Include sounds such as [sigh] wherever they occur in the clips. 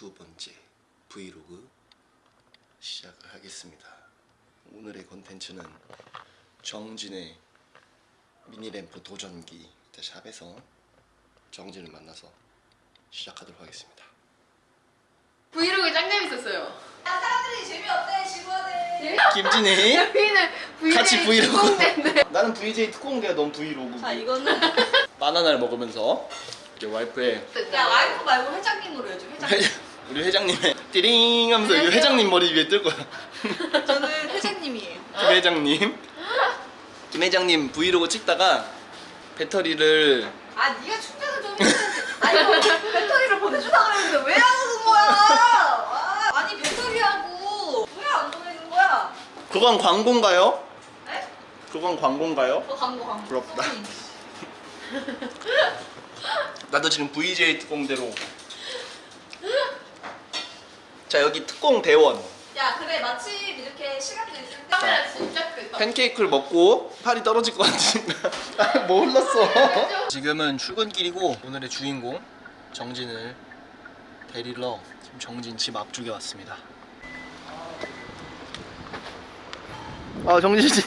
두 번째 브이로그 시작을 하겠습니다. 오늘의 컨텐츠는 정진의 mini ramp 도전기 자, 샵에서 정진을 만나서 시작하도록 하겠습니다. 브이로그 짱 재밌었어요. 야 사람들이 재미없대 지루하네 김진이 여기는 VJ 같이 브이로그. 특공대인데. 나는 VJ 특공대야 넌 브이로그. 자 이거는 바나나를 먹으면서 이제 와이프의 야 와이프 말고 회장님으로 해줘 회장님 회, [laughs] 우리 회장님의 [laughs] 띠링 하면서 이 안녕하세요. 회장님 머리 위에 뜰 거야. [laughs] 저는 회장님이에요 김 회장님. 김 회장님 브이로그 찍다가 배터리를 아 네가 충전을 좀 해야지 아 이거 배터리를 보내주라 그랬는데 왜 안 오는 거야 아, 아니 배터리하고 왜 안 보내는 거야 그건 광고인가요? 에? 그건 광고인가요? 어 광고 광고 부럽다. 나도 지금 VJ 특공대로 자 여기 특공 대원. 야 그래 마침 이렇게 시간도 있을 때 카메라 진짜 크다. 팬케이크를 먹고 팔이 떨어질 것 같으니까. 아, 뭐 흘렀어? [laughs] 지금은 출근길이고 오늘의 주인공 정진을 데리러 지금 정진 집 앞쪽에 왔습니다. 아 정진 씨.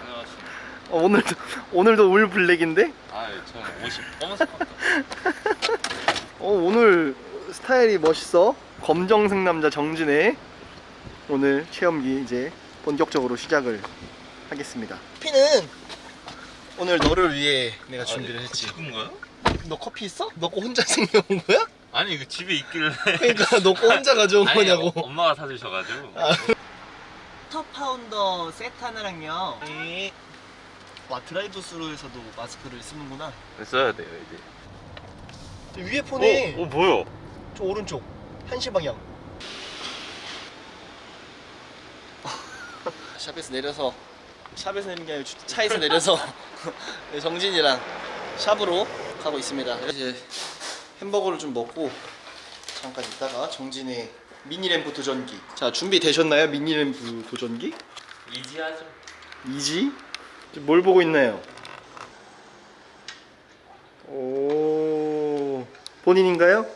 안녕하십니까. 어, 오늘도 오늘도 울 블랙인데? 아, 저는 옷이 검은색 같다. [laughs] 어 오늘 스타일이 멋있어 검정색 남자 정진의 오늘 체험기 이제 본격적으로 시작을 하겠습니다 커피는 오늘 너를 위해 내가 준비를 했지 친구인가요? 너 커피 있어? 너거 혼자 생겨온 거야? 아니, 이거 집에 있길래. 그러니까 너거 혼자 가져온 아니, 거냐고 어, 엄마가 사주셔가지고. 터 파운더 세트 하나랑요 네. 와 드라이브 스루에서도 마스크를 쓰는구나 써야 돼요, 이제. 위에 폰에 오, 오, 뭐야? 저 오른쪽 한시 방향 [laughs] 샵에서 내려서 샵에서 내리는 게 아니라 주- 차에서 내려서 [laughs] 네, 정진이랑 샵으로 가고 있습니다 이제 햄버거를 좀 먹고 잠깐 있다가 정진의 미니램프 도전기 자 준비되셨나요 미니램프 도전기? 이지하죠. 이지? 뭘 보고 있나요? 오 본인인가요?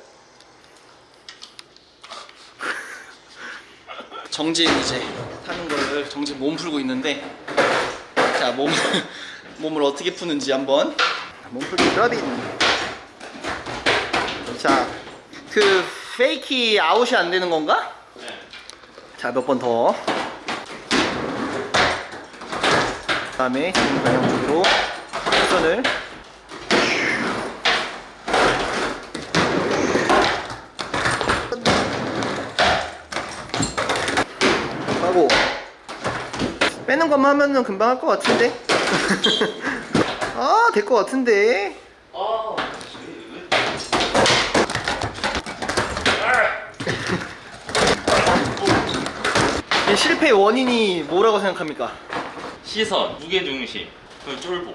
정진 이제 타는 거를 정진 몸 풀고 있는데 자 몸, [laughs] 몸을 어떻게 푸는지 한번. 몸풀기 드라빈 자그 페이키 아웃이 안 되는 건가? 자몇 번 더. 다음에 지금 방향 쪽으로 회전을 하고 빼는 것만 하면은 금방 할 것 같은데 [laughs] 아 될 것 같은데 아, 이 실패의 원인이 뭐라고 생각합니까? 시선, 무게중심, 그리고 쫄보.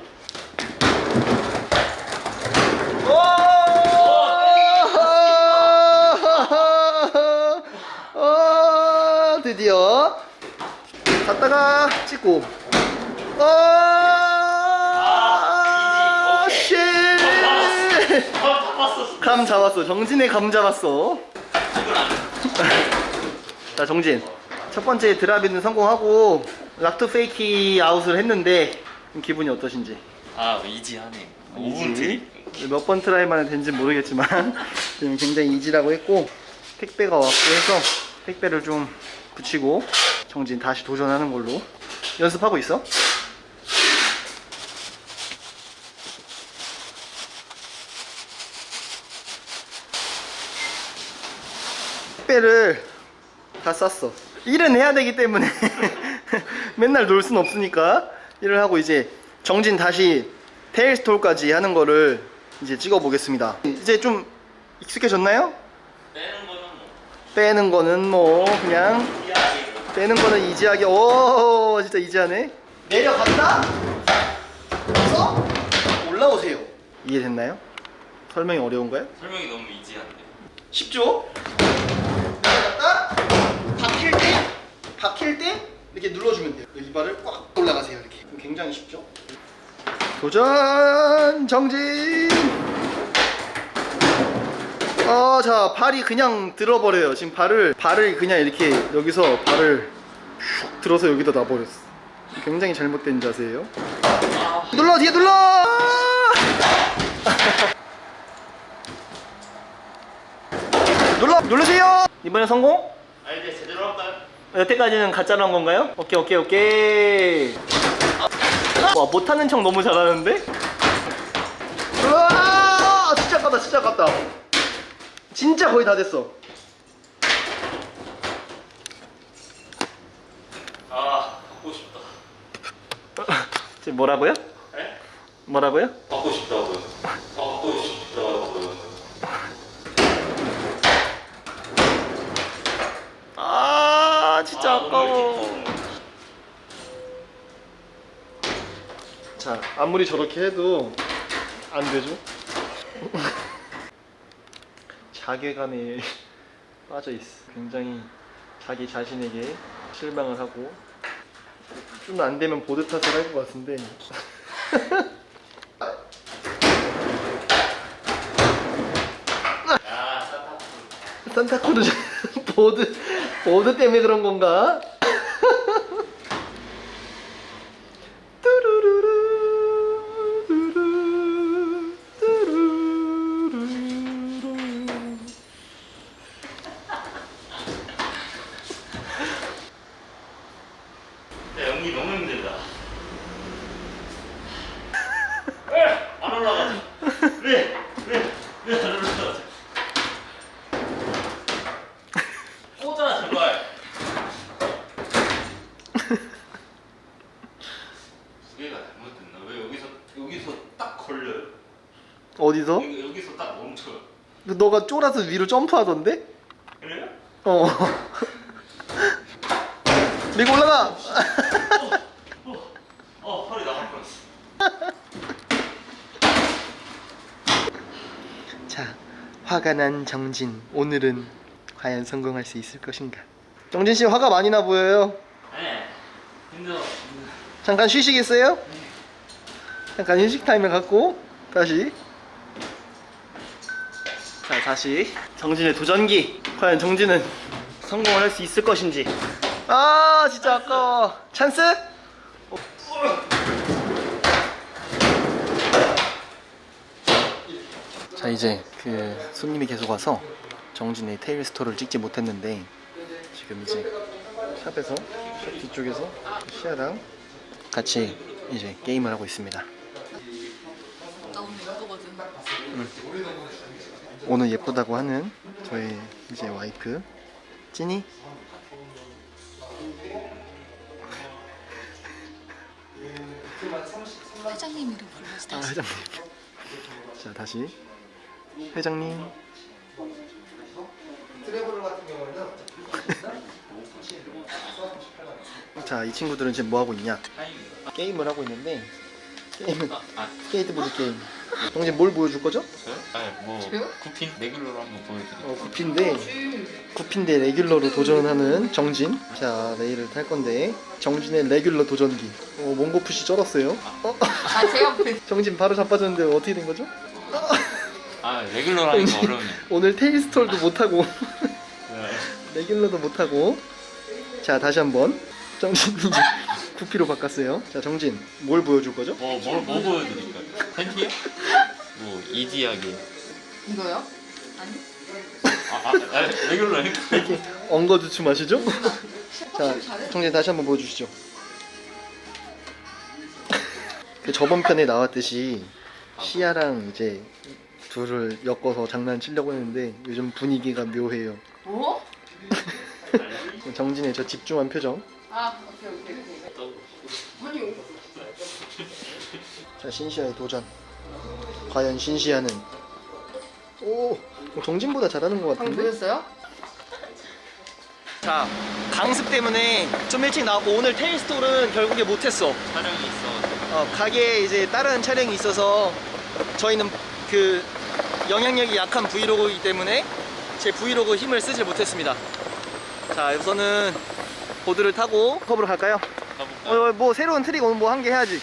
어, 드디어 갔다가 찍고 아, shit! 감 잡았어. 정진의 감 잡았어. [laughs] 자, 정진. 첫 번째 drop in은 성공하고 rock to fakie out을 했는데 기분이 어떠신지? 아, easy하네. easy. 5분 try? 몇번 try 만에 된지 모르겠지만 [laughs] 지금 굉장히 이지라고 했고 택배가 왔고 해서 택배를 좀 붙이고 정진 다시 도전하는 걸로 연습하고 있어? 택배를 다 쌌어 일은 해야 되기 때문에 [laughs] 맨날 놀 순 없으니까 일을 하고 이제 정진 다시 테일스톨까지 하는 거를 이제 찍어 보겠습니다 이제 좀 익숙해졌나요? 빼는 거는 뭐. 빼는 거는 뭐 그냥 빼는 거는 이지하게 오 진짜 이지하네 내려갔다 그래서 올라오세요 이해됐나요? 설명이 어려운가요? 설명이 너무 이지한데. 쉽죠? 내려갔다 박힐 때 박힐 때 이렇게 눌러주면 돼요 이발을 꽉 올라가세요 이렇게 굉장히 쉽죠? 도전 정진 어, 자, 발이 그냥 들어버려요. 지금 발을, 발을 그냥 이렇게 여기서 발을 슉 들어서 여기다 놔버렸어. 굉장히 잘못된 자세예요. 눌러, 뒤에 눌러! [laughs] 눌러, 누르세요! 이번엔 성공? 아 이제 제대로 할까요? 여태까지는 가짜로 한 건가요? 오케이, 오케이, 오케이. 와, 못하는 척 너무 잘하는데? [laughs] 우와! 진짜 깠다, 진짜 깠다. 진짜 거의 다 됐어. 아 받고 싶다 지금 뭐라고요? 에? 뭐라고요? 받고 싶다고요 받고 싶다고요 아, 진짜 아, 아까워. 자, 아무리 저렇게 해도 안 되죠? 자괴감에 [laughs] 빠져 있어. 굉장히 자기 자신에게 실망을 하고 좀 안 되면 보드 탓을 할 것 같은데. 야 산타 산타크루즈 [laughs] 보드 보드 때문에 그런 건가? 뚜루루루, 뚜루, 뚜루루루. 야 연기 너무 힘들다 왜안 올라가지 왜왜왜안 올라가지 꽂아 제발 두 개가 잘못됐나 왜 여기서 여기서 딱 걸려요 어디서? 여기, 여기 서 딱 멈춰요 너가 쫄아서 위로 점프하던데? 그래요? 어. 밀고 올라가. 어, 어 허리 나갈 뻔했어 자, 화가 난 정진. 오늘은 과연 성공할 수 있을 것인가? 정진 씨 화가 많이 나 보여요. 네 힘들어 잠깐 쉬시겠어요? 잠깐 휴식 타임을 갖고 다시. 자, 다시 정진의 도전기. 과연 정진은 성공을 할 수 있을 것인지. 아, 진짜 아까워. 찬스? 어. 자, 이제 그 손님이 계속 와서 정진의 tail stall을 찍지 못했는데 지금 이제 샵에서 샵 뒤쪽에서 시아랑 같이 이제 게임을 하고 있습니다. 나 오늘 예쁘거든. 오늘 예쁘다고 하는 저희 이제 와이프 찐이? 회장님 이름 불러서 아 회장님. 자 다시. 회장님. [laughs] 자 이 친구들은 지금 뭐 하고 있냐? 게임을 하고 있는데 게임은 아. 스케이트보드 게임. 정진 뭘 보여줄 거죠? 저요? 아니 뭐 저요? goofy인 regular로 한번 보여드릴게요 어, goofy인데 goofy인데 regular로 도전하는 정진 자 레일을 탈 건데 정진의 regular 도전기 어, mongo push 쩔었어요 어? 아 제가 볼 [laughs] 정진 바로 자빠졌는데 어떻게 된 거죠? 아 regular로 하니까 어려우네 오늘 tail stall도 못하고 네. [laughs] regular도 못하고 자 다시 한번 정진 이제 구피로 [laughs] 바꿨어요 자 정진 뭘 보여줄 거죠? 뭐, 뭐, 뭐 보여드릴까요? 팬티요? 뭐 이지하게 이거요? 아니? 아, 아, 아 하니까 이렇게 엉거주춤 하시죠? [laughs] 자 정진 다시 한번 보여주시죠 그 저번 편에 나왔듯이 시아랑 이제 둘을 엮어서 장난치려고 했는데 요즘 분위기가 묘해요 뭐? [laughs] 정진의 저 집중한 표정 아 오케이 오케이 오케이. 아니 자 신시아의 도전 과연 신시아는 오 정진보다 잘하는 것 방금 같은데? 보셨어요? 자 강습 때문에 좀 일찍 나왔고 오늘 테일스톨은 결국에 못했어 촬영이 있어 어, 가게에 이제 다른 촬영이 있어서 저희는 그 영향력이 약한 브이로그이기 때문에 제 브이로그 힘을 쓰질 못했습니다 자 우선은 보드를 타고 curb로 갈까요? 가볼까요? 어, 뭐 새로운 트릭 오늘 뭐 한 개 해야지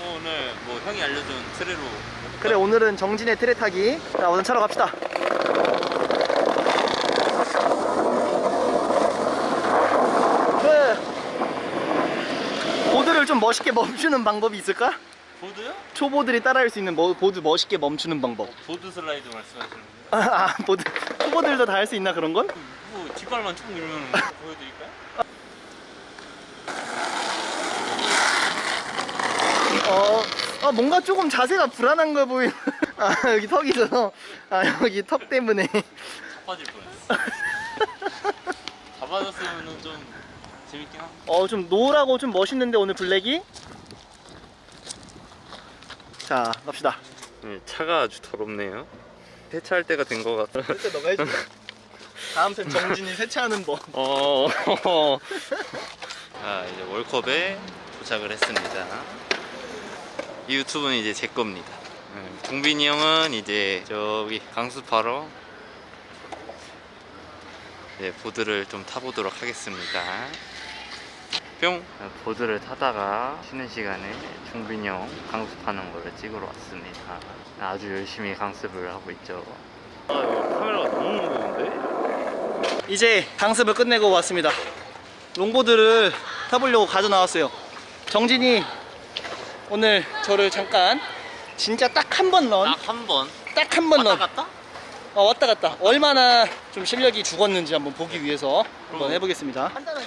뭐 오늘 뭐 형이 알려준 tre로 그래 오늘은 정진의 tre 타기 자 오늘 차러 갑시다 그 보드를 좀 멋있게 멈추는 방법이 있을까? 보드요? 초보들이 따라할 수 있는 뭐, 보드 멋있게 멈추는 방법 어, 보드 슬라이드 말씀하시는 거예요? 아, 아 보드 초보들도 다 할 수 있나 그런 건? 음, 뭐 뒷발만 쭉 밀면 보여드릴까요? 어 아, 뭔가 조금 자세가 불안한 거 보이는 [laughs] 아 여기 턱이 있어서 아 여기 턱 때문에 빠질 뻔했어. 잡아줬으면 좀 재밌긴 한. 어좀 노랗고 좀 멋있는데 오늘 블랙이 자 갑시다 네, 차가 아주 더럽네요. 세차할 때가 된 것 같아. 그때 너가 해줘 [laughs] 다음 편 정진이 세차하는 법 어. [laughs] 자 이제 월컵에 도착을 했습니다. 이 유튜브는 이제 제 겁니다. 네, 종빈이 형은 이제 저기 강습하러 이제 보드를 좀 타보도록 하겠습니다. 뿅! 보드를 타다가 쉬는 시간에 종빈이 형 강습하는 거를 찍으러 왔습니다. 아주 열심히 강습을 하고 있죠. 아, 카메라가 너무 무거운데? 이제 강습을 끝내고 왔습니다 롱보드를 타보려고 가져 나왔어요 정진이 오늘 저를 잠깐 진짜 딱 한 번 런, 딱 한 번. 딱 한 번 런. 갔다? 어, 왔다 갔다. 얼마나 좀 실력이 죽었는지 한번 보기 위해서 한번 음. 해보겠습니다. 간단하게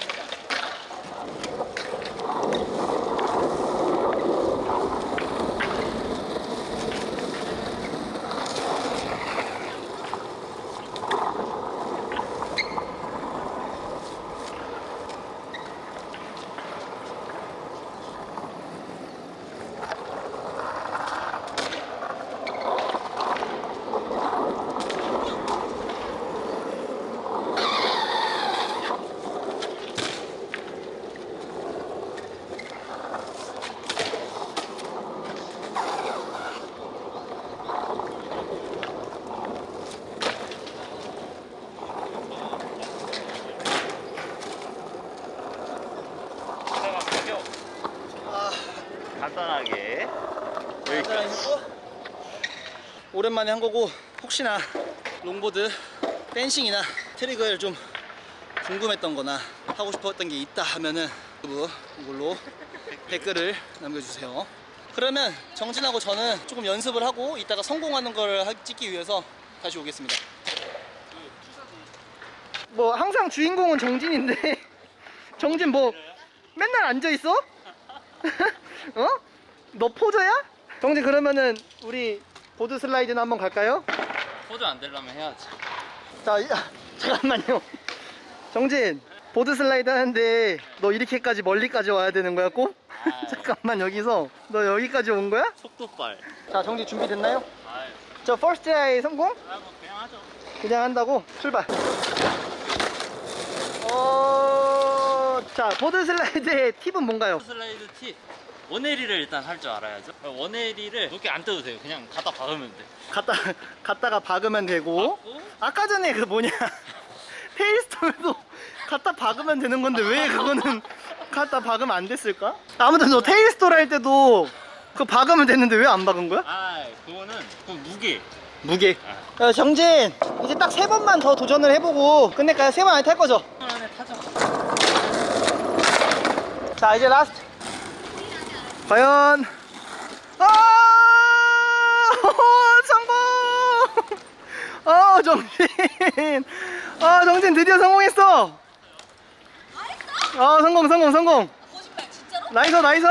오랜만에 한 거고 혹시나 롱보드 댄싱이나 트릭을 좀 궁금했던 거나 하고 싶었던 게 있다 하면은 유튜브 이걸로 댓글을 남겨주세요 그러면 정진하고 저는 조금 연습을 하고 이따가 성공하는 걸 하- 찍기 위해서 다시 오겠습니다 뭐 항상 주인공은 정진인데 [laughs] 정진 뭐 맨날 앉아있어? [laughs] 어? 너 poser야? 정진 그러면은 우리 보드 슬라이드나 한번 갈까요? poser 안 되려면 해야지. 자, 이- 아, 잠깐만요. 정진, 보드 슬라이드 하는데 너 이렇게까지 멀리까지 와야 되는 거야 꼭? 아이. [laughs] 잠깐만 여기서 너 여기까지 온 거야? 속도빨. 자, 정진 준비됐나요? 아유, 저 first try 성공? 아, 뭐 그냥 하죠. 그냥 한다고? 출발. 어, 자, 보드 슬라이드의 팁은 뭔가요? 슬라이드 팁. 원에리를 일단 할 줄 알아야죠. 원에리를 높게 안 떠도 돼요. 그냥 갖다 박으면 돼. 갔다, 갔다가 박으면 되고. 박고 아까 전에 그 뭐냐 [laughs] 테일스톨도 갖다 박으면 되는 건데 왜 그거는 갖다 박으면 안 됐을까? 아무튼 너 테일스톨 할 때도 그거 박으면 됐는데 왜 안 박은 거야? 아, 그거는 그 무게. 무게 야, 정진 이제 딱 세 번만 더 도전을 해보고 끝낼까요? 세 번 안에 탈 거죠? 한 안에 타죠. 자 이제 last 과연 아 성공 어 정진 아 정진 드디어 성공했어 아 성공 성공 성공? nice nice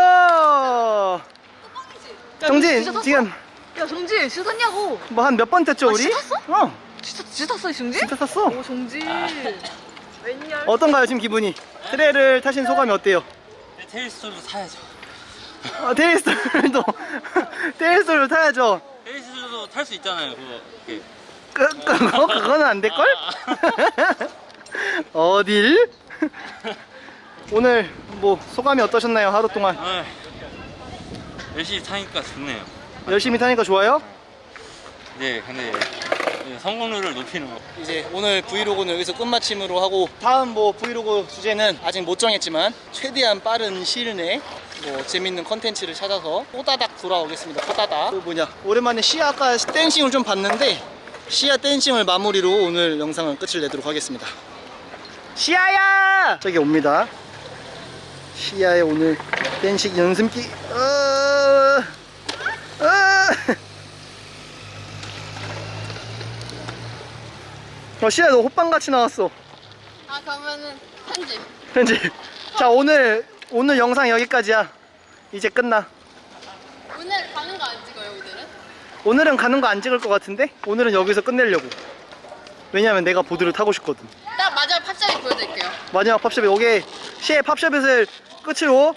정진 지금 야 정진 진짜 탔냐고 뭐 한 몇번 탔죠 아, 우리? 탔어? 어 진짜 진짜 탔어 정진? 진짜 탔어 오 정진 웬열 어떤가요 지금 기분이? 트레를 타신 소감이 어때요? 네, 테일스톨도 사야죠. 아, 테일스톨도 [laughs] 테일스톨도 타야죠 테일스톨도 탈 수 있잖아요. 그거. 이렇게. 그, 그거? 그거는 안 될걸? [laughs] 어딜? 오늘 뭐 소감이 어떠셨나요 하루 동안 아, 열심히 타니까 좋네요. 열심히 타니까 좋아요? 네, 근데 네, 성공률을 높이는 거. 이제 오늘 브이로그는 여기서 끝마침으로 하고 다음 뭐 브이로그 주제는 아직 못 정했지만 최대한 빠른 시일 내에 뭐 재밌는 컨텐츠를 찾아서 호다닥 돌아오겠습니다 호다닥 그 뭐냐 오랜만에 시아 아까 dancing을 좀 봤는데 시아 dancing을 마무리로 오늘 영상은 끝을 내도록 하겠습니다 시아야! 저기 옵니다 시아의 오늘 dancing 연습기. 어, 어. 어, 시아 너 호빵 같이 나왔어. 아 그러면은 편집. 편집. 자 오늘 오늘 영상 여기까지야. 이제 끝나. 오늘 가는 거 안 찍어요 오늘은? 오늘은 가는 거 안 찍을 것 같은데 오늘은 여기서 끝내려고. 왜냐면 내가 보드를 타고 싶거든. 딱 마지막 팝샵이 보여드릴게요. 마지막 팝샵에 오게 시의 팝샵을 끝으로